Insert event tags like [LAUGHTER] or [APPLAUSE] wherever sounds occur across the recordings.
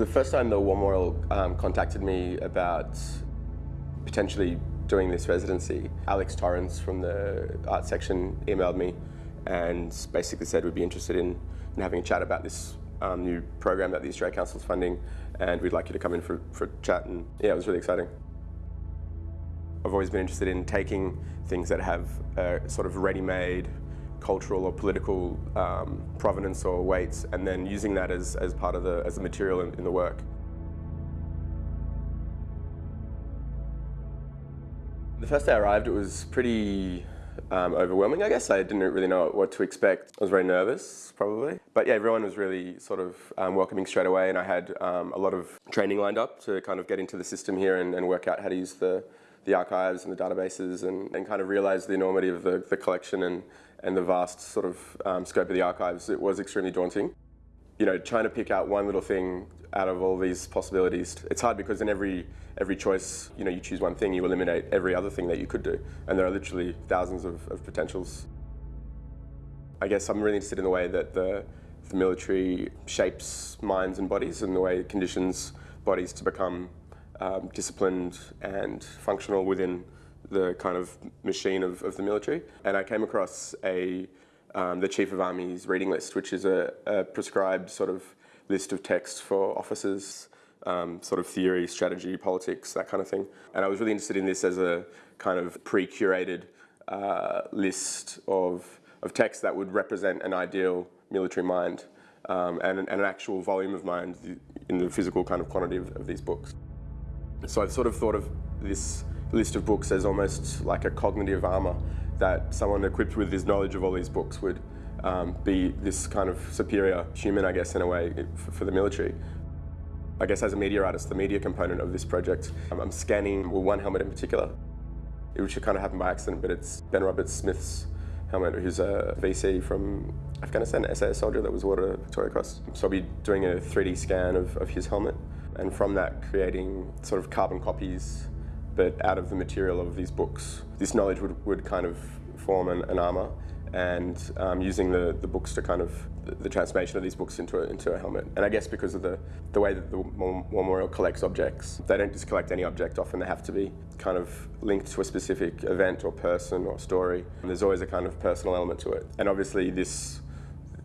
The first time the War Memorial um, contacted me about potentially doing this residency, Alex Torrens from the art section emailed me and basically said we'd be interested in, in having a chat about this um, new program that the Australia Council is funding and we'd like you to come in for, for a chat and yeah, it was really exciting. I've always been interested in taking things that have a sort of ready-made cultural or political um, provenance or weights and then using that as, as part of the, as the material in, in the work. The first day I arrived, it was pretty um, overwhelming, I guess. I didn't really know what to expect. I was very nervous, probably. But yeah, everyone was really sort of um, welcoming straight away and I had um, a lot of training lined up to kind of get into the system here and, and work out how to use the, the archives and the databases and, and kind of realize the enormity of the, the collection and, and the vast sort of um, scope of the archives. It was extremely daunting. You know, trying to pick out one little thing out of all these possibilities, it's hard because in every, every choice, you know, you choose one thing, you eliminate every other thing that you could do. And there are literally thousands of, of potentials. I guess I'm really interested in the way that the, the military shapes minds and bodies and the way it conditions bodies to become um, disciplined and functional within the kind of machine of, of the military. And I came across a, um, the Chief of Army's reading list, which is a, a prescribed sort of list of texts for officers, um, sort of theory, strategy, politics, that kind of thing. And I was really interested in this as a kind of pre-curated uh, list of, of texts that would represent an ideal military mind um, and, and, an actual volume of mind in the physical kind of quantity of, of these books. So I've sort of thought of this list of books as almost like a cognitive armor that someone equipped with this knowledge of all these books would um, be this kind of superior human, I guess, in a way, for, the military. I guess as a media artist, the media component of this project, um, I'm scanning well, one helmet in particular. which kind of happen by accident, but it's Ben Roberts-Smith's helmet, who's a VC from Afghanistan, SAS soldier that was awarded a Victoria Cross. So I'll be doing a 3D scan of, of his helmet, and from that creating sort of carbon copies but out of the material of these books. This knowledge would, would kind of form an, an armour and um, using the, the books to kind of, the, the, transformation of these books into a, into a helmet. And I guess because of the, the way that the War Memorial collects objects, they don't just collect any object, often they have to be kind of linked to a specific event or person or story. And there's always a kind of personal element to it. And obviously this,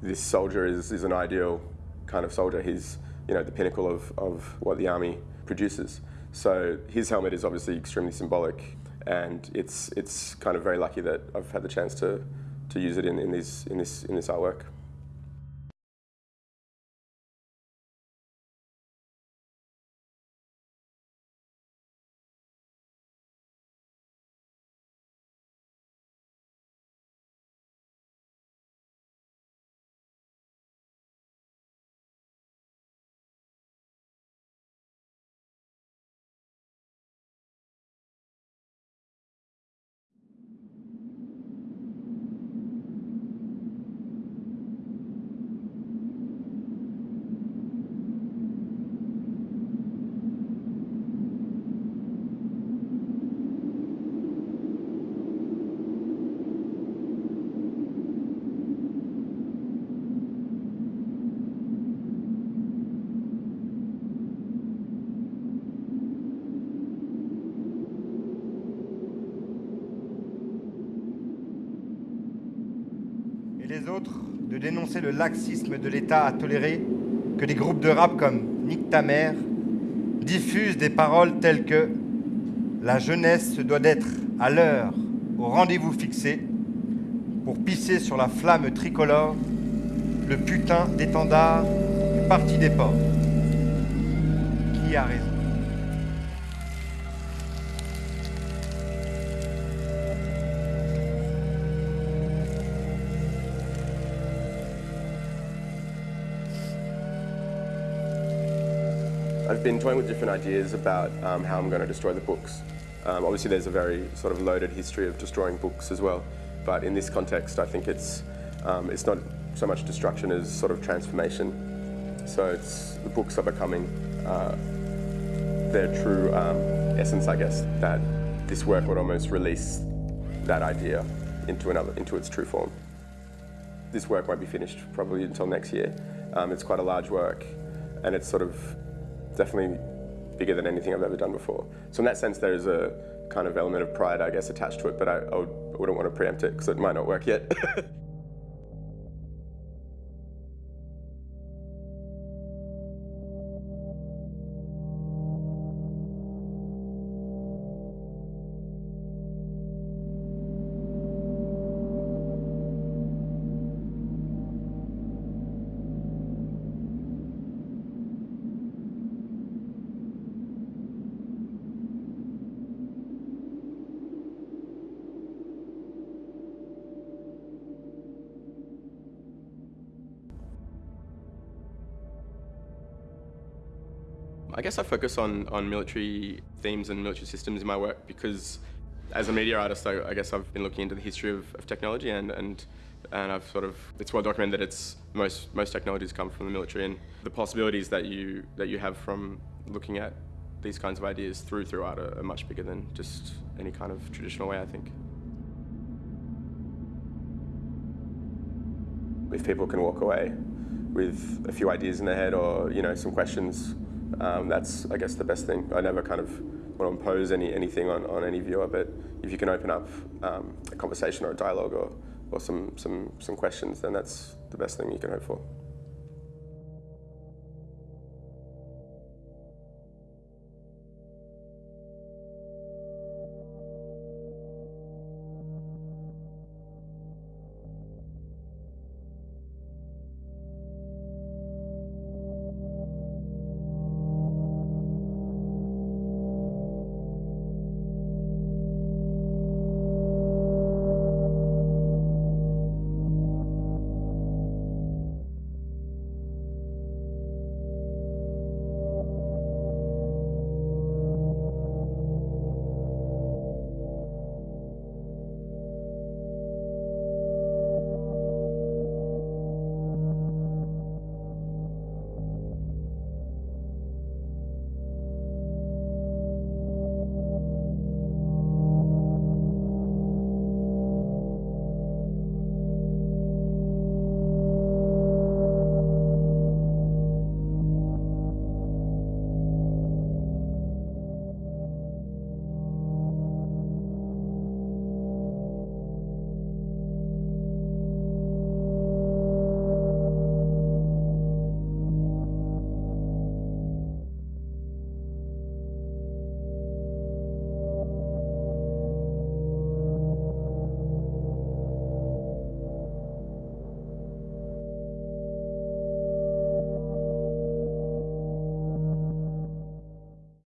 this soldier is, is an ideal kind of soldier. He's you know, the pinnacle of, of what the army produces. So his helmet is obviously extremely symbolic, and it's it's kind of very lucky that I've had the chance to to use it in, in this in this in this artwork. De dénoncer le laxisme de l'État à tolérer que des groupes de rap comme Nick Tamer diffusent des paroles telles que « La jeunesse se doit d'être à l'heure, au rendez-vous fixé, pour pisser sur la flamme tricolore, le putain d'étendard du parti des ports. » Qui a raison? I've been toying with different ideas about um, how I'm going to destroy the books. Um, obviously there's a very sort of loaded history of destroying books as well, but in this context I think it's, um, it's not so much destruction as sort of transformation. So it's, the books are becoming uh, their true um, essence, I guess, that this work would almost release that idea into, another, into its true form. This work won't be finished probably until next year. Um, it's quite a large work and it's sort of definitely bigger than anything I've ever done before. So in that sense, there is a kind of element of pride, I guess, attached to it, but I, I, would, I wouldn't want to preempt it because it might not work yet. [LAUGHS] I guess I focus on, on military themes and military systems in my work because as a media artist, I, I guess I've been looking into the history of, of, technology and, and, and I've sort of, it's well documented that it's, most, most technologies come from the military and the possibilities that you, that you have from looking at these kinds of ideas through, through art are, are much bigger than just any kind of traditional way, I think. If people can walk away with a few ideas in their head or, you know, some questions um, that's, I guess, the best thing. I never kind of want to impose any, anything on, on any viewer, but if you can open up um, a conversation or a dialogue or, or some, some, some questions, then that's the best thing you can hope for.